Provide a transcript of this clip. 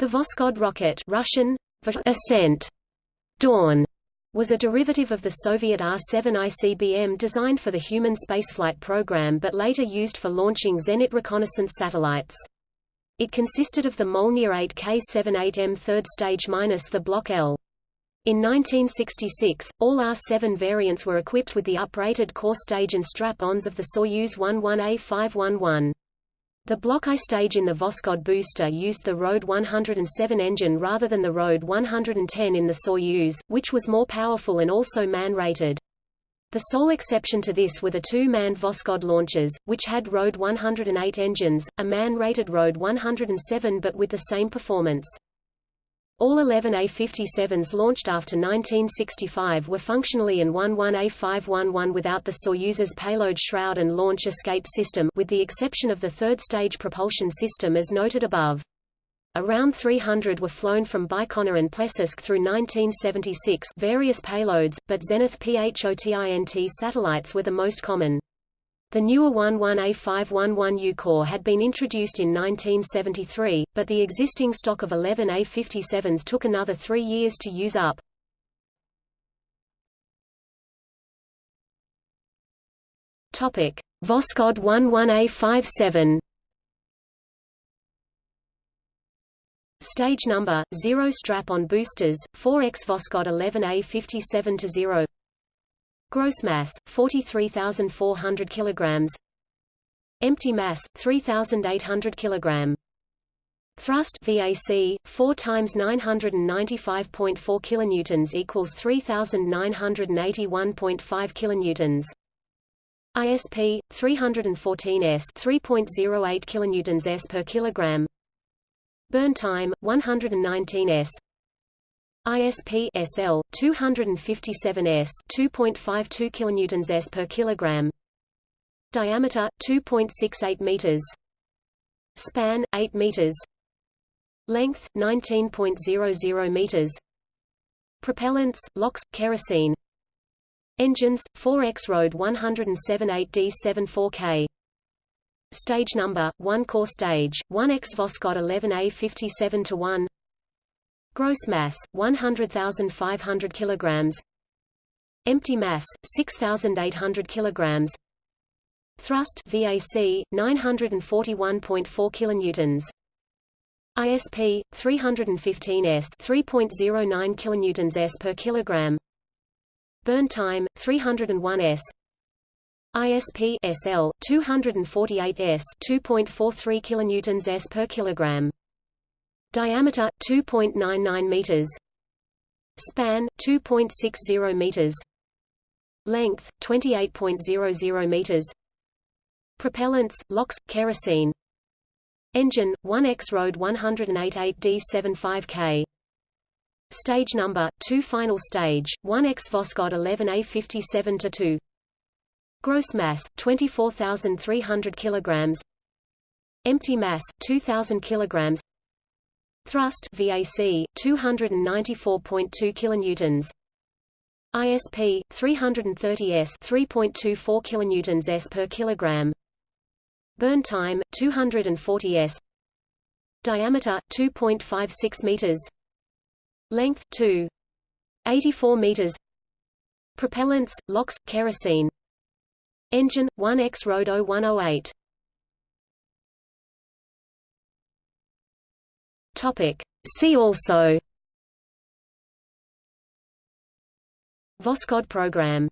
The Voskhod rocket Russian, Ascent, Dawn, was a derivative of the Soviet R-7 ICBM designed for the human spaceflight program but later used for launching Zenit reconnaissance satellites. It consisted of the Molniya 8 K-78M third stage minus the Block L. In 1966, all R-7 variants were equipped with the uprated core stage and strap-ons of the Soyuz 11A511. The Block I stage in the Voskhod booster used the RD 107 engine rather than the RD 110 in the Soyuz, which was more powerful and also man-rated. The sole exception to this were the two-manned Voskhod launchers, which had RD 108 engines, a man-rated RD 107 but with the same performance. All 11 A-57s launched after 1965 were functionally an 11A511 without the Soyuz's payload shroud and launch escape system with the exception of the third-stage propulsion system as noted above. Around 300 were flown from Baikonur and Plesetsk through 1976 various payloads, but Zenit PHOTINT satellites were the most common. The newer 11A511U core had been introduced in 1973, but the existing stock of 11 A57s took another three years to use up. Voskhod 11A57 Stage number 0 strap-on boosters 4x Voskhod 11A57 to 0 Gross mass 43400 kilograms. Empty mass 3800 kilogram. Thrust VAC 4 times 995.4 kilonewtons equals 3981.5 kilonewtons. ISP 314 s 3.08 kilonewtons s per kilogram. Burn time 119 s. ISP SL 257 s 2.52 kilonewtons s per kilogram. Diameter 2.68 meters. Span 8 meters. Length 19.00 meters. Propellants LOX kerosene. Engines 4X Road 107 8D74K. Stage number 1 core stage 1x Voskhod 11A57 to 1 Gross mass 100,500 kg. Empty mass 6,800 kg. Thrust VAC 941.4 kilonewtons ISP 315 s 3.09 kilonewtons s per kilogram Burn time 301 s ISP SL 248 s 2.43 kilonewtons s per kilogram. Diameter 2.99 meters. Span 2.60 meters. Length 28.00 meters. Propellants LOX kerosene. Engine 1X Road 108 8D75K. Stage number 2 Final stage 1X Voskhod 11A57 to 2 Gross mass 24,300 kilograms. Empty mass 2,000 kilograms. Thrust VAC 294.2 kilonewtons. ISP 330 s 3.24 kilonewtons s per kilogram. Burn time 240 s. Diameter 2.56 meters. Length 2 84 meters. Propellants LOX kerosene. Engine 1X RD 0108. Topic. See also. Voskhod program